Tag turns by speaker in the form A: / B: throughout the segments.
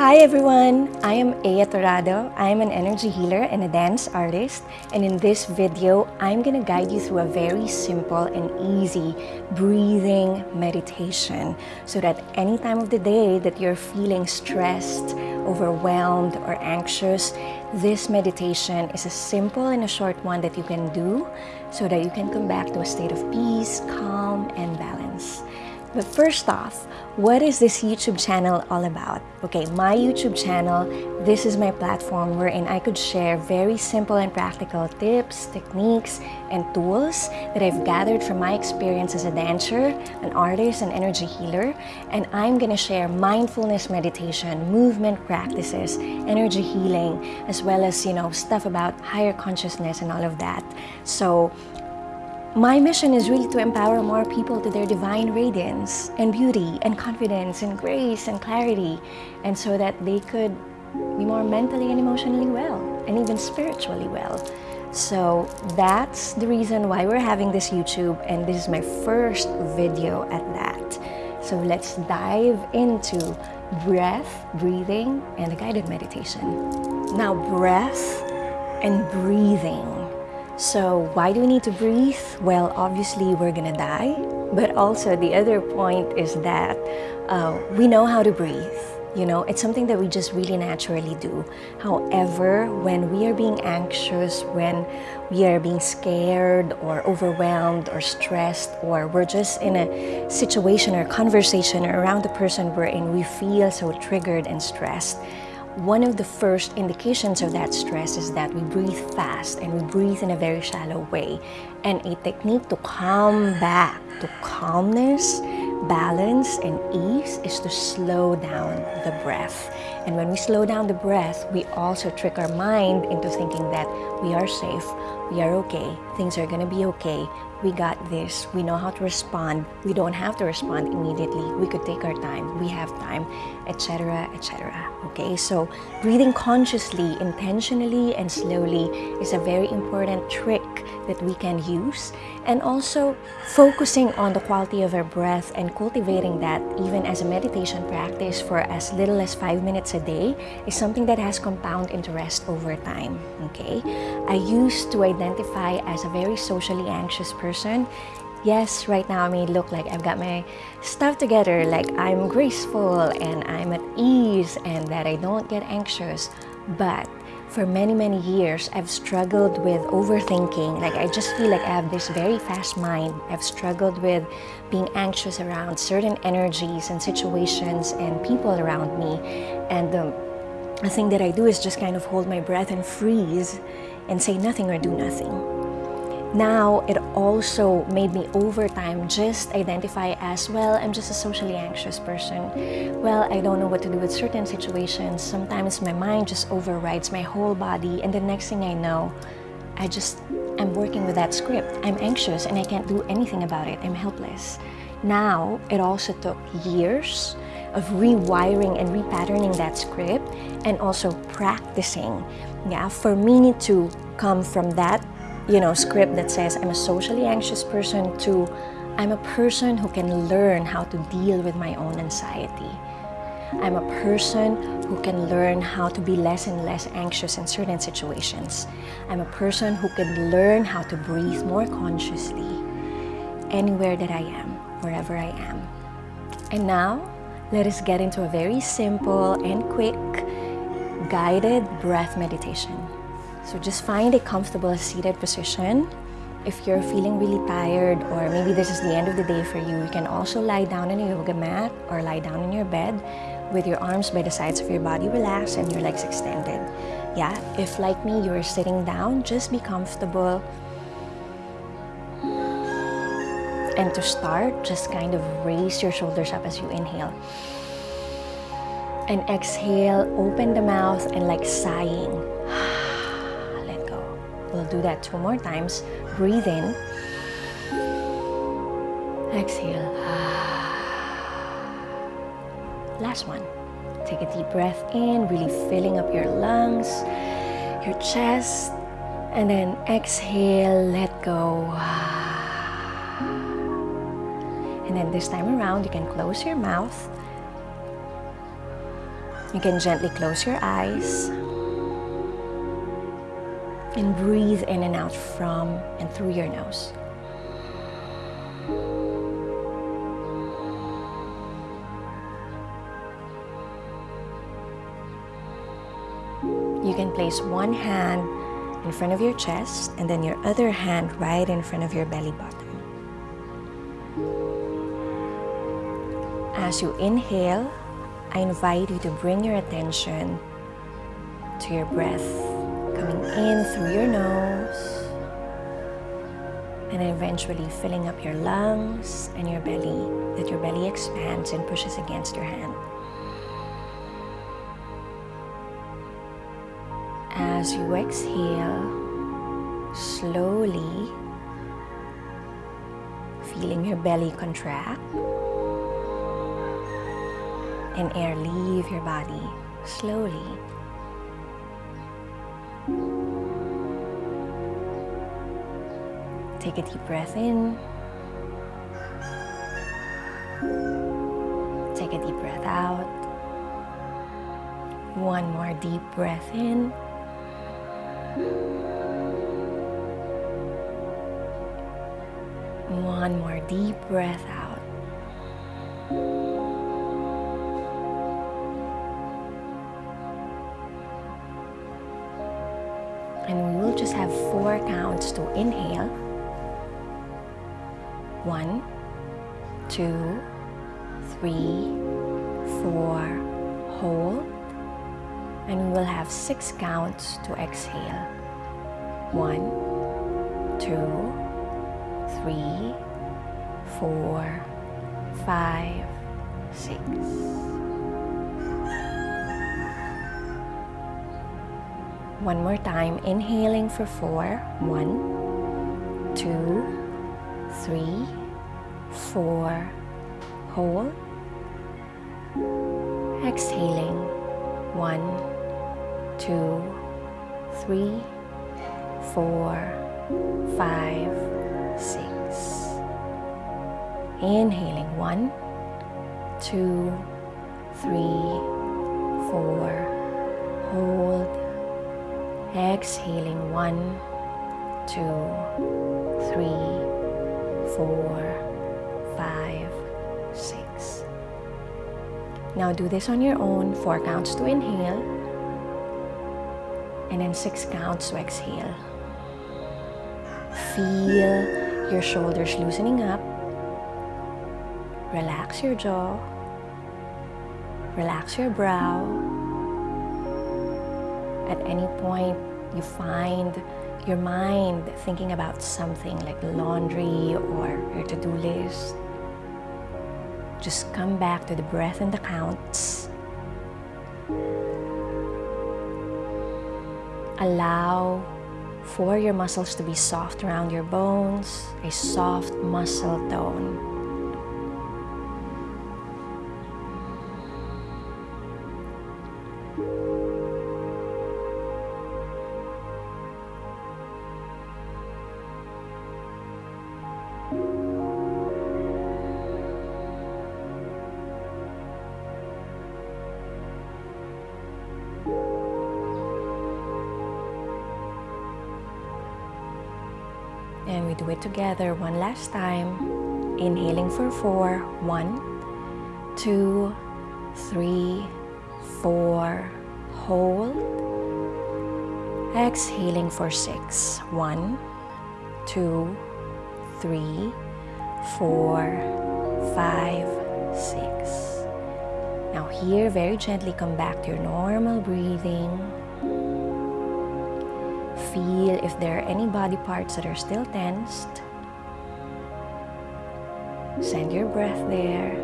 A: Hi everyone! I am Aya Torado. I am an energy healer and a dance artist. And in this video, I'm gonna guide you through a very simple and easy breathing meditation so that any time of the day that you're feeling stressed, overwhelmed, or anxious, this meditation is a simple and a short one that you can do so that you can come back to a state of peace, calm, and balance. But first off, what is this YouTube channel all about? Okay, my YouTube channel, this is my platform wherein I could share very simple and practical tips, techniques, and tools that I've gathered from my experience as a dancer, an artist, an energy healer. And I'm gonna share mindfulness meditation, movement practices, energy healing, as well as, you know, stuff about higher consciousness and all of that. So my mission is really to empower more people to their divine radiance and beauty and confidence and grace and clarity and so that they could be more mentally and emotionally well and even spiritually well. So that's the reason why we're having this YouTube and this is my first video at that. So let's dive into breath, breathing, and a guided meditation. Now breath and breathing so why do we need to breathe? Well, obviously we're gonna die. But also the other point is that uh, we know how to breathe. You know, it's something that we just really naturally do. However, when we are being anxious, when we are being scared or overwhelmed or stressed, or we're just in a situation or conversation around the person we're in, we feel so triggered and stressed one of the first indications of that stress is that we breathe fast and we breathe in a very shallow way. And a technique to come back to calmness, balance, and ease is to slow down the breath. And when we slow down the breath, we also trick our mind into thinking that we are safe, we are okay, things are gonna be okay, we got this, we know how to respond, we don't have to respond immediately, we could take our time, we have time, etc., etc. Okay, so breathing consciously, intentionally, and slowly is a very important trick that we can use. And also focusing on the quality of our breath and cultivating that even as a meditation practice for as little as five minutes a day is something that has compound interest over time. Okay, I used to identify as a very socially anxious person. Yes, right now I may look like I've got my stuff together, like I'm graceful and I'm at ease and that I don't get anxious. But for many, many years, I've struggled with overthinking. Like I just feel like I have this very fast mind. I've struggled with being anxious around certain energies and situations and people around me. And the, the thing that I do is just kind of hold my breath and freeze and say nothing or do nothing. Now, it also made me over time just identify as, well, I'm just a socially anxious person. Well, I don't know what to do with certain situations. Sometimes my mind just overrides my whole body and the next thing I know, I just, I'm working with that script. I'm anxious and I can't do anything about it. I'm helpless. Now, it also took years of rewiring and repatterning that script and also practicing, yeah, for me to come from that you know, script that says I'm a socially anxious person to I'm a person who can learn how to deal with my own anxiety. I'm a person who can learn how to be less and less anxious in certain situations. I'm a person who can learn how to breathe more consciously anywhere that I am, wherever I am. And now, let us get into a very simple and quick guided breath meditation. So just find a comfortable seated position. If you're feeling really tired or maybe this is the end of the day for you, you can also lie down on a yoga mat or lie down in your bed with your arms by the sides of your body relaxed and your legs extended. Yeah, if like me, you're sitting down, just be comfortable. And to start, just kind of raise your shoulders up as you inhale. And exhale, open the mouth and like sighing. Let go. We'll do that two more times. Breathe in. Exhale. Last one. Take a deep breath in, really filling up your lungs, your chest, and then exhale, let go. This time around, you can close your mouth You can gently close your eyes and breathe in and out from and through your nose. You can place one hand in front of your chest and then your other hand right in front of your belly button. As you inhale, I invite you to bring your attention to your breath coming in through your nose and eventually filling up your lungs and your belly, that your belly expands and pushes against your hand. As you exhale, slowly feeling your belly contract and air leave your body slowly. Take a deep breath in. Take a deep breath out. One more deep breath in. One more deep breath out. Inhale. One, two, three, four, hold. And we will have six counts to exhale. One, two, three, four, five, six. One more time, inhaling for four. One, two, three, four, hold. Exhaling, one, two, three, four, five, six. Inhaling, one, two, three, four, hold. Exhaling, one, two, three, four, five, six. Now do this on your own. Four counts to inhale. And then six counts to exhale. Feel your shoulders loosening up. Relax your jaw. Relax your brow. At any point you find your mind thinking about something like laundry or your to-do list, just come back to the breath and the counts. Allow for your muscles to be soft around your bones, a soft muscle tone. And we do it together one last time. Inhaling for four. One, two, three, four. Hold. Exhaling for six. One, two, three, four, five, six. Now here, very gently come back to your normal breathing. Feel if there are any body parts that are still tensed. Send your breath there.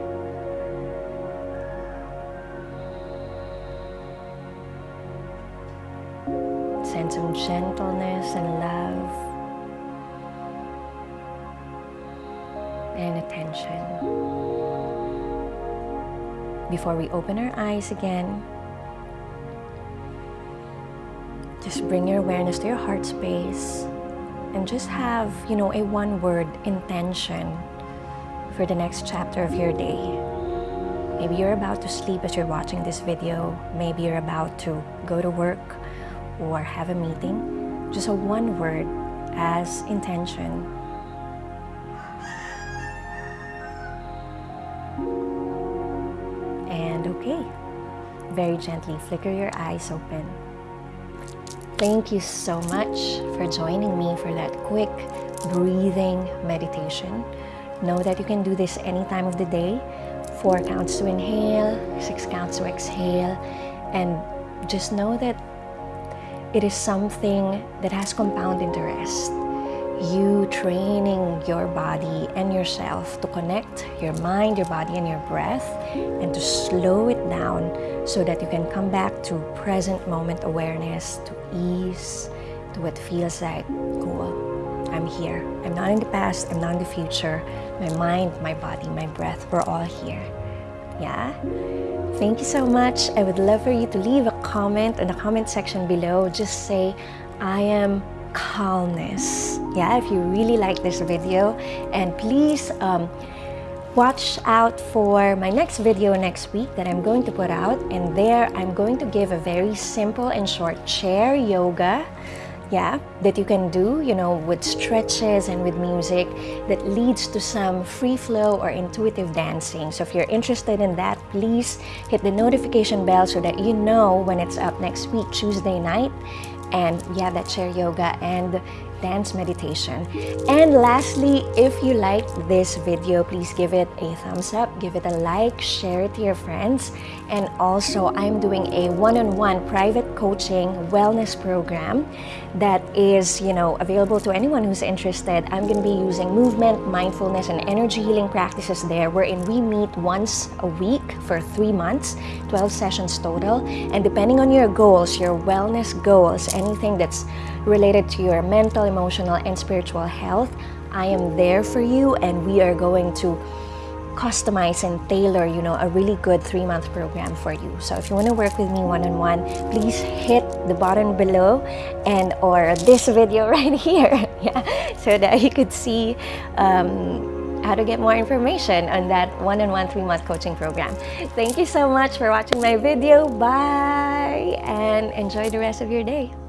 A: Send some gentleness and love and attention. Before we open our eyes again, just bring your awareness to your heart space and just have, you know, a one word intention for the next chapter of your day. Maybe you're about to sleep as you're watching this video. Maybe you're about to go to work or have a meeting. Just a one word as intention. Okay, very gently flicker your eyes open. Thank you so much for joining me for that quick breathing meditation. Know that you can do this any time of the day. Four counts to inhale, six counts to exhale, and just know that it is something that has compound interest. You training your body and yourself to connect your mind, your body, and your breath, and to slow it down so that you can come back to present moment awareness, to ease, to what feels like cool. I'm here. I'm not in the past, I'm not in the future. My mind, my body, my breath, we're all here. Yeah? Thank you so much. I would love for you to leave a comment in the comment section below. Just say, I am calmness. Yeah, if you really like this video. And please um, watch out for my next video next week that I'm going to put out. And there, I'm going to give a very simple and short chair yoga yeah, that you can do, you know, with stretches and with music that leads to some free flow or intuitive dancing. So if you're interested in that, please hit the notification bell so that you know when it's up next week, Tuesday night. And that chair yoga and dance meditation. And lastly, if you liked this video, please give it a thumbs up, give it a like, share it to your friends. And also, I'm doing a one-on-one -on -one private coaching wellness program that is, you know, available to anyone who's interested. I'm going to be using movement, mindfulness, and energy healing practices there, wherein we meet once a week for three months, 12 sessions total. And depending on your goals, your wellness goals, anything that's related to your mental, emotional, and spiritual health, I am there for you and we are going to customize and tailor, you know, a really good three-month program for you. So if you want to work with me one-on-one, -on -one, please hit the button below and or this video right here, yeah, so that you could see um, how to get more information on that one-on-one three-month coaching program. Thank you so much for watching my video. Bye! And enjoy the rest of your day.